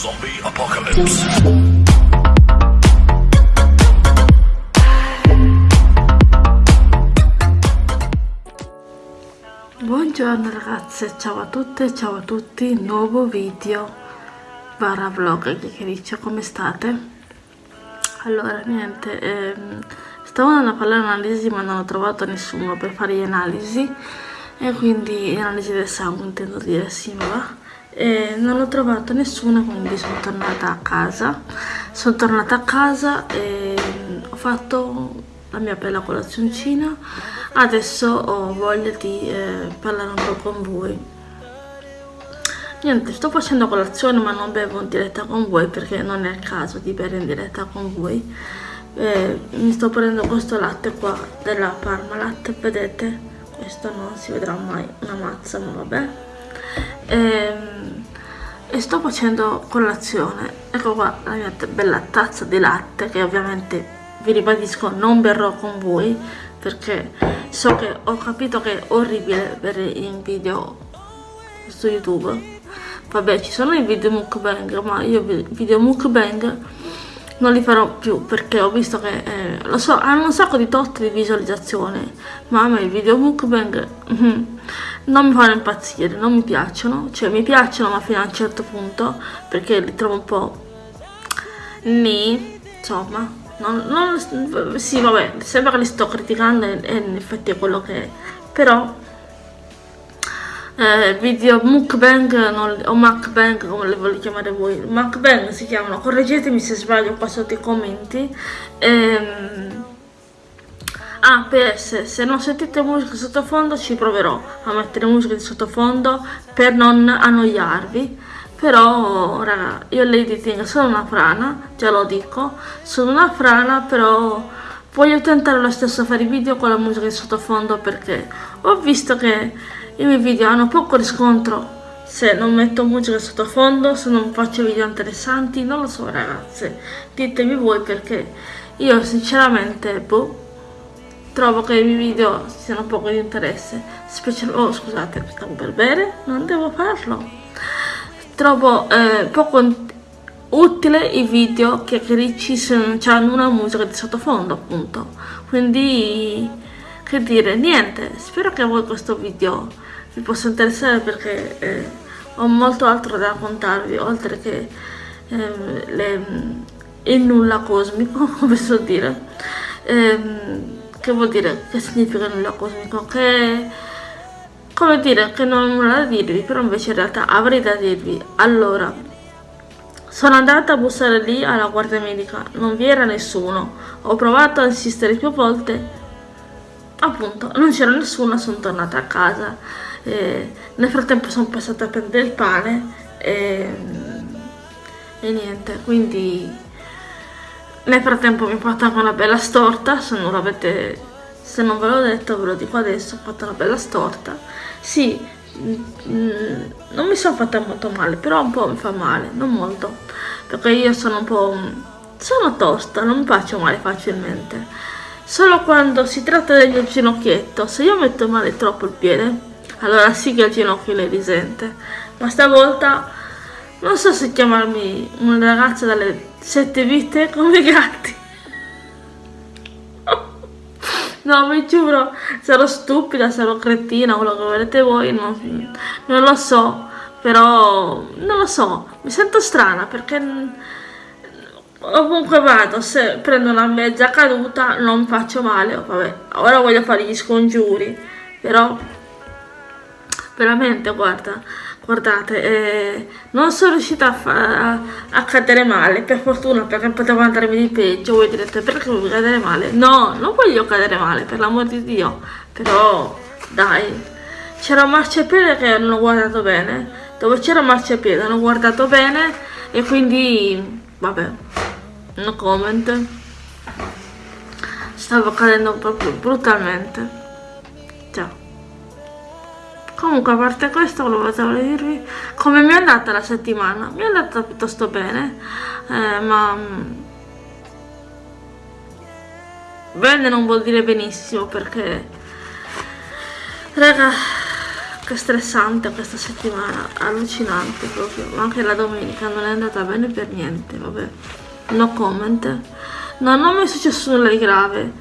Zombie Apocalypse. Buongiorno ragazze, ciao a tutte, ciao a tutti, nuovo video barra vlog chiacchiericcio, come state? Allora, niente, ehm, stavo andando a fare l'analisi ma non ho trovato nessuno per fare le analisi e quindi analisi del sangue intendo dire, sì ma va e non ho trovato nessuno quindi sono tornata a casa. Sono tornata a casa e ho fatto la mia bella colazioncina. Adesso ho voglia di eh, parlare un po' con voi. Niente sto facendo colazione ma non bevo in diretta con voi perché non è il caso di bere in diretta con voi. Eh, mi sto prendendo questo latte qua della Parmalat vedete? Questo non si vedrà mai una mazza ma vabbè e, ehm, e sto facendo colazione. Ecco qua la mia bella tazza di latte che ovviamente vi ribadisco non berrò con voi perché so che ho capito che è orribile bere in video su youtube. Vabbè ci sono i video mukbang ma io video mukbang non li farò più perché ho visto che eh, lo so hanno un sacco di tot di visualizzazione ma a me i video mukbang mm, non mi fanno impazzire non mi piacciono. Cioè mi piacciono ma fino a un certo punto perché li trovo un po' ni insomma. Non, non, sì vabbè sembra che li sto criticando e, e in effetti è quello che è. Però eh, video mukbang non, o mukbang come le volete chiamare voi. Mukbang si chiamano correggetemi se sbaglio qua sotto i commenti. Ehm, ah ps se non sentite musica sottofondo ci proverò a mettere musica di sottofondo per non annoiarvi. Però raga io Lady Ting sono una frana già lo dico. Sono una frana però voglio tentare lo stesso a fare video con la musica di sottofondo perché ho visto che i miei video hanno poco riscontro. Se non metto musica sottofondo, se non faccio video interessanti, non lo so ragazze, ditemi voi perché io sinceramente boh, trovo che i miei video siano poco di interesse, specialmente, oh scusate, stavo per bere, non devo farlo, trovo eh, poco utile i video che ricci se non hanno una musica di sottofondo appunto, quindi che dire, niente, spero che a voi questo video vi possa interessare perché eh, ho molto altro da raccontarvi oltre che eh, le, il nulla cosmico come so dire. Eh, che vuol dire? Che significa nulla cosmico che come dire che non ho nulla da dirvi però invece in realtà avrei da dirvi. Allora sono andata a bussare lì alla guardia medica. Non vi era nessuno. Ho provato a insistere più volte. Appunto non c'era nessuno sono tornata a casa. E nel frattempo sono passata a prendere il pane e, e niente quindi nel frattempo mi ho fatto anche una bella storta se non l'avete se non ve l'ho detto ve lo dico adesso ho fatto una bella storta. Sì mm, non mi sono fatta molto male però un po' mi fa male non molto perché io sono un po' sono tosta non mi faccio male facilmente. Solo quando si tratta del ginocchietto se io metto male troppo il piede allora sì che il ginocchio le risente. Ma stavolta non so se chiamarmi una ragazza dalle sette vite come i gatti. No mi giuro sarò stupida sarò cretina quello che volete voi non, non lo so però non lo so mi sento strana perché ovunque vado se prendo una mezza caduta non faccio male vabbè ora voglio fare gli scongiuri però veramente guarda guardate eh, non sono riuscita a, a, a, cadere male per fortuna perché potevo andarmi di peggio voi direte perché vuoi cadere male? No non voglio cadere male per l'amor di dio però dai. C'era un marciapiede che non ho guardato bene dove c'era un marciapiede non ho guardato bene e quindi vabbè no comment. Stavo cadendo proprio brutalmente comunque a parte questo volevo dirvi come mi è andata la settimana. Mi è andata piuttosto bene eh, ma mm, bene non vuol dire benissimo perché raga che stressante questa settimana, allucinante proprio, anche la domenica non è andata bene per niente, vabbè, no comment. No, non mi è successo nulla di grave,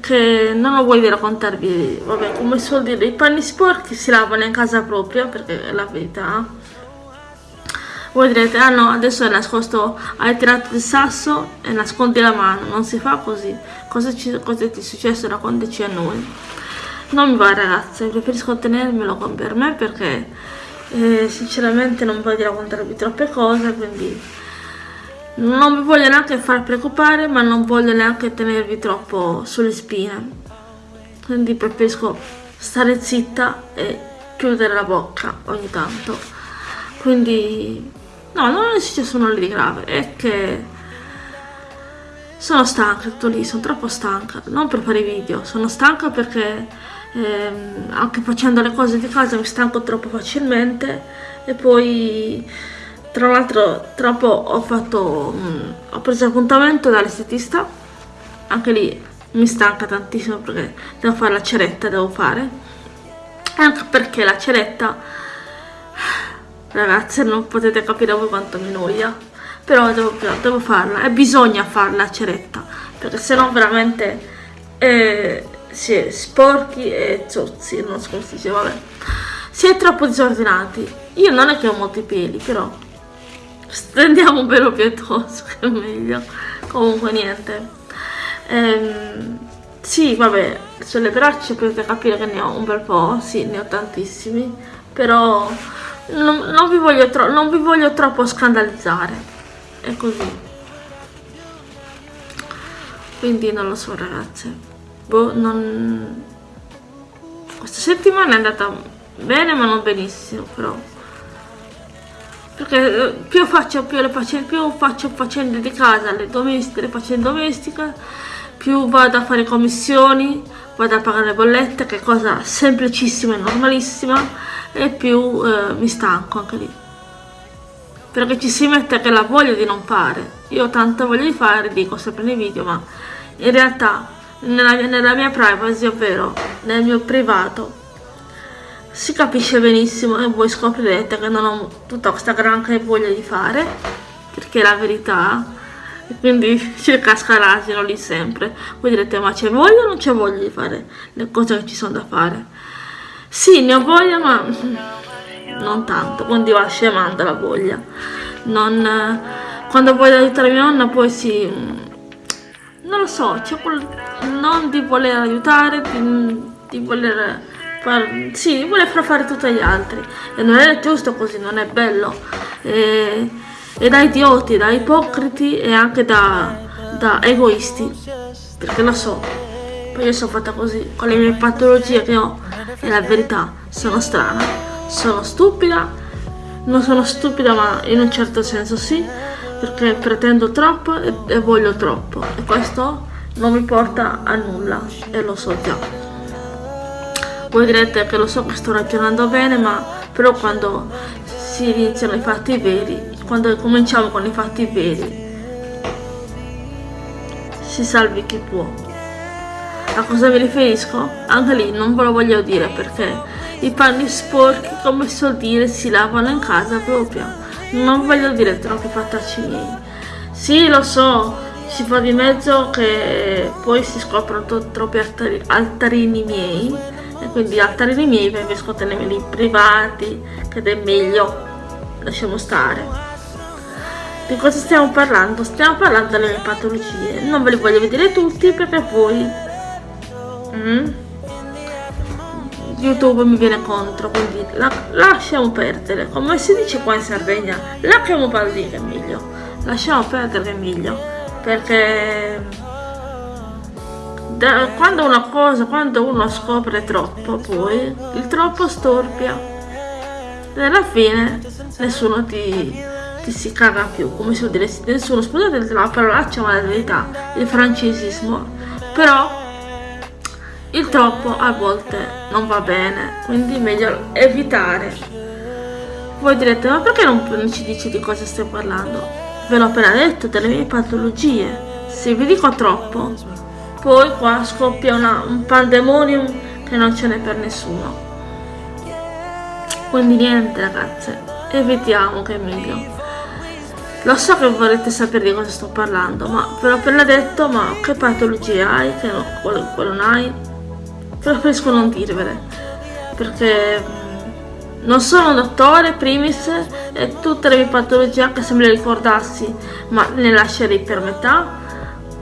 che non ho voglia di raccontarvi, vabbè, come suol dire, i panni sporchi si lavano in casa propria, perché è la verità. Voi direte, ah no, adesso è nascosto, hai tirato il sasso e nascondi la mano, non si fa così. Cosa, ci, cosa ti è successo? Raccontaci a noi non mi va ragazze preferisco tenermelo per me perché eh, sinceramente non voglio raccontarvi troppe cose quindi non vi voglio neanche far preoccupare ma non voglio neanche tenervi troppo sulle spine. Quindi preferisco stare zitta e chiudere la bocca ogni tanto. Quindi no non è successo nulla di grave è che sono stanca tutto lì sono troppo stanca. Non per fare video sono stanca perché eh, anche facendo le cose di casa mi stanco troppo facilmente e poi tra l'altro troppo ho fatto mh, ho preso appuntamento dall'estetista anche lì mi stanca tantissimo perché devo fare la ceretta devo fare anche perché la ceretta ragazze non potete capire voi quanto mi noia però devo, devo farla e bisogna farla la ceretta perché sennò veramente eh, si è sporchi e zozzi, non so come si dice, vabbè. Si è troppo disordinati. Io non è che ho molti peli, però stendiamo un pelo pietoso, che è meglio. Comunque niente. Ehm, sì, vabbè, sulle braccia potete capire che ne ho un bel po', sì, ne ho tantissimi, però non, non, vi, voglio non vi voglio troppo scandalizzare. È così. Quindi non lo so ragazze boh, non... Questa settimana è andata bene ma non benissimo, però. Perché eh, più faccio, più, le faccende, più faccio faccende di casa, le domestiche, le faccende domestiche, più vado a fare commissioni, vado a pagare le bollette, che è cosa semplicissima e normalissima, e più eh, mi stanco anche lì. Perché ci si mette che la voglia di non fare. Io ho tanta voglia di fare, dico sempre nei video, ma in realtà nella, nella mia privacy, ovvero nel mio privato, si capisce benissimo e voi scoprirete che non ho tutta questa granché voglia di fare, perché è la verità, e quindi ci casca l'asino lì sempre. Voi direte ma c'è voglia o non c'è voglia di fare le cose che ci sono da fare? Sì, ne ho voglia ma non tanto, quindi va scemando la voglia. Non, quando voglio aiutare mia nonna poi si non lo so, c'è quel non di voler aiutare, di, di voler far, sì, voler far fare tutto agli altri. E non è giusto così, non è bello. E, e da idioti, da ipocriti e anche da, da egoisti. Perché lo so, poi io sono fatta così con le mie patologie che ho. E la verità, sono strana, sono stupida, non sono stupida ma in un certo senso sì perché pretendo troppo e, e voglio troppo. E questo non mi porta a nulla e lo so già voi direte che lo so che sto ragionando bene ma però quando si iniziano i fatti veri quando cominciamo con i fatti veri si salvi chi può a cosa mi riferisco? anche lì non ve lo voglio dire perché i panni sporchi come so dire si lavano in casa proprio non voglio dire troppi fattacci miei. Sì, lo so, si fa di mezzo che poi si scoprono troppi altari altarini miei e quindi altarini miei preferisco tenerli privati, che è meglio, lasciamo stare. Di cosa stiamo parlando? Stiamo parlando delle mie patologie. Non ve li voglio vedere tutti perché poi... Mm? YouTube mi viene contro, quindi la, lasciamo perdere. Come si dice qua in Sardegna, lasciamo perdere meglio. Lasciamo perdere meglio. Perché da, quando una cosa, quando uno scopre troppo, poi il troppo storpia. E alla fine nessuno ti, ti si caga più, come si vuol dire, nessuno, scusate la parolaccia ma la verità, il francesismo. Però il troppo a volte non va bene, quindi meglio evitare. Voi direte, ma perché non ci dici di cosa stai parlando? Ve l'ho appena detto, delle mie patologie. Se vi dico troppo, poi qua scoppia una, un pandemonium che non ce n'è per nessuno. quindi niente ragazze evitiamo che è meglio. Lo so che vorrete sapere di cosa sto parlando ma ve l'ho appena detto ma che patologie hai che no, quello, quello non hai? Preferisco non dirvele perché mm, non sono un dottore primis e tutte le mie patologie anche se me le ricordassi ma le lascerei per metà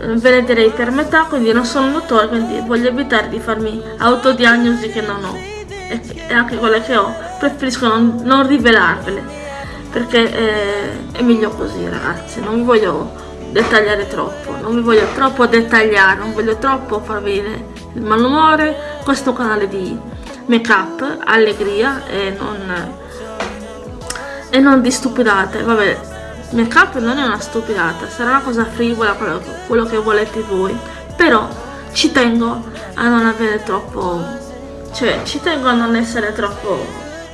ve le darei per metà quindi non sono un dottore quindi voglio evitare di farmi autodiagnosi che non ho. E, e anche quelle che ho preferisco non, non rivelarvele perché eh, è meglio così ragazzi. Non vi voglio dettagliare troppo non vi voglio troppo dettagliare non voglio troppo far venire il malumore. Questo canale di make up allegria e non e non di stupidate. Vabbè make up non è una stupidata, sarà una cosa frivola quello, che volete voi, però ci tengo a non avere troppo, cioè ci tengo a non essere troppo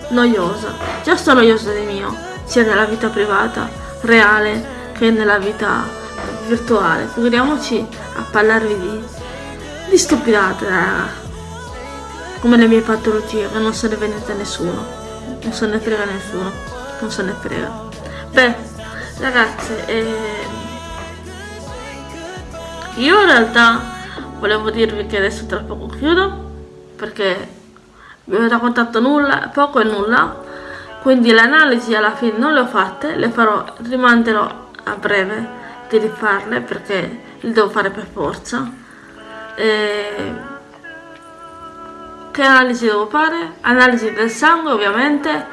noiosa, già sto noiosa di mio, sia nella vita privata, reale, che nella vita virtuale, figuriamoci a parlarvi di, di stupidate, raga. come le mie patologie, che non se ne vede nessuno, non se ne frega nessuno, non se ne frega. Beh, ragazze eh, io in realtà volevo dirvi che adesso tra poco chiudo perché vi ho raccontato nulla poco e nulla quindi le analisi alla fine non le ho fatte le farò rimanderò a breve di rifarle perché le devo fare per forza e... che analisi devo fare? analisi del sangue ovviamente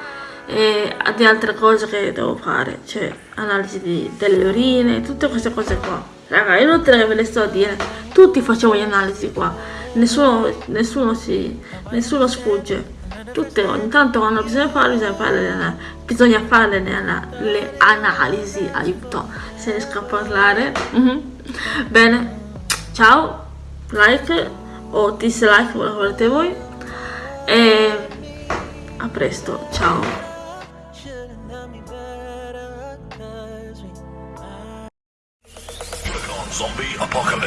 e di altre cose che devo fare, cioè analisi di, delle urine, tutte queste cose qua. Raga, è inutile che ve le sto a dire, tutti facciamo le analisi qua, nessuno, nessuno, si, nessuno sfugge. Tutte, ogni tanto quando bisogna fare, bisogna fare le, bisogna fare le, le analisi, aiuto, se riesco a parlare. Mm -hmm. Bene, ciao, like o dislike, quello volete voi. E a presto, ciao.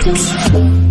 Zombie Apocalypse.